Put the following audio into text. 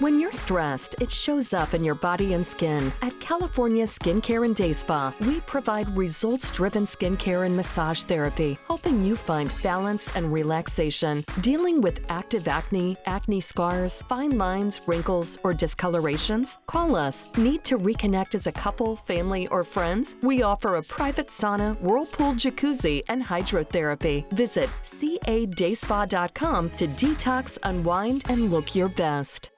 When you're stressed, it shows up in your body and skin. At California Skincare and Day Spa, we provide results driven skincare and massage therapy, helping you find balance and relaxation. Dealing with active acne, acne scars, fine lines, wrinkles, or discolorations? Call us. Need to reconnect as a couple, family, or friends? We offer a private sauna, whirlpool jacuzzi, and hydrotherapy. Visit cadayspa.com to detox, unwind, and look your best.